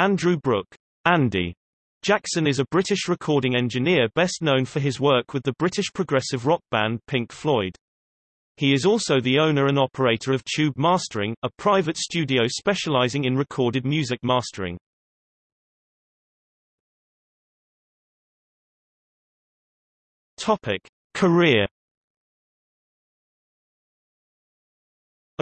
Andrew Brooke Andy Jackson is a British recording engineer best known for his work with the British progressive rock band Pink Floyd. He is also the owner and operator of Tube Mastering, a private studio specializing in recorded music mastering. Topic: Career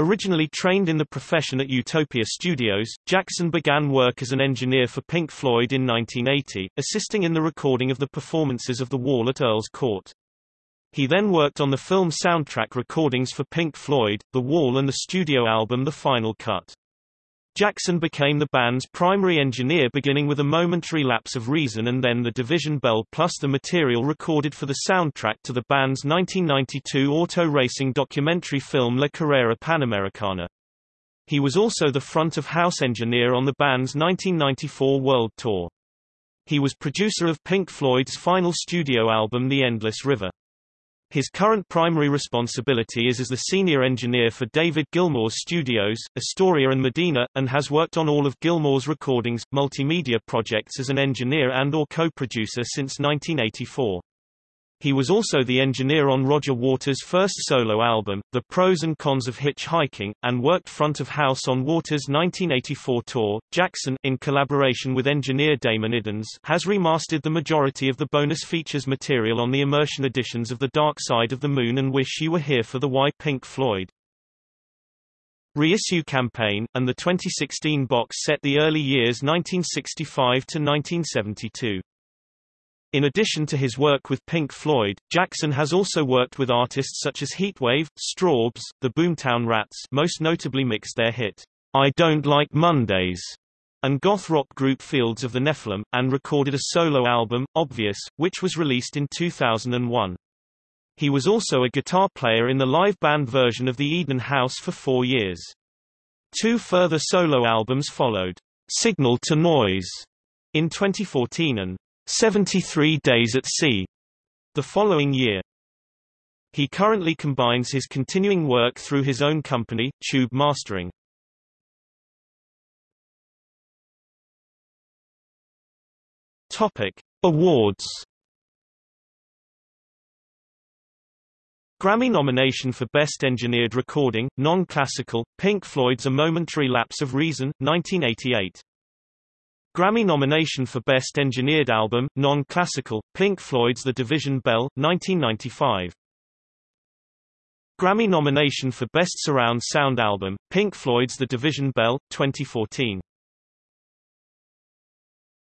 Originally trained in the profession at Utopia Studios, Jackson began work as an engineer for Pink Floyd in 1980, assisting in the recording of the performances of The Wall at Earl's Court. He then worked on the film soundtrack recordings for Pink Floyd, The Wall and the studio album The Final Cut. Jackson became the band's primary engineer beginning with a momentary lapse of reason and then the Division Bell plus the material recorded for the soundtrack to the band's 1992 auto racing documentary film La Carrera Panamericana. He was also the front-of-house engineer on the band's 1994 world tour. He was producer of Pink Floyd's final studio album The Endless River. His current primary responsibility is as the senior engineer for David Gilmour's studios, Astoria and Medina, and has worked on all of Gilmour's recordings, multimedia projects as an engineer and or co-producer since 1984. He was also the engineer on Roger Waters' first solo album, The Pros and Cons of Hitchhiking, and worked front of house on Waters' 1984 tour. Jackson, in collaboration with engineer Damon Iddins, has remastered the majority of the bonus features material on the immersion editions of The Dark Side of the Moon and Wish You Were Here for the Why Pink Floyd. Reissue campaign, and the 2016 box set the early years 1965 to 1972. In addition to his work with Pink Floyd, Jackson has also worked with artists such as Heatwave, Strawbs, the Boomtown Rats most notably mixed their hit, I Don't Like Mondays, and goth rock group Fields of the Nephilim, and recorded a solo album, Obvious, which was released in 2001. He was also a guitar player in the live band version of the Eden House for four years. Two further solo albums followed, Signal to Noise, in 2014 and 73 Days at Sea the following year. He currently combines his continuing work through his own company, Tube Mastering. Topic: Awards. Grammy nomination for Best Engineered Recording, Non-Classical, Pink Floyd's A Momentary Lapse of Reason, 1988. Grammy nomination for Best Engineered Album, Non-Classical, Pink Floyd's The Division Bell, 1995. Grammy nomination for Best Surround Sound Album, Pink Floyd's The Division Bell, 2014.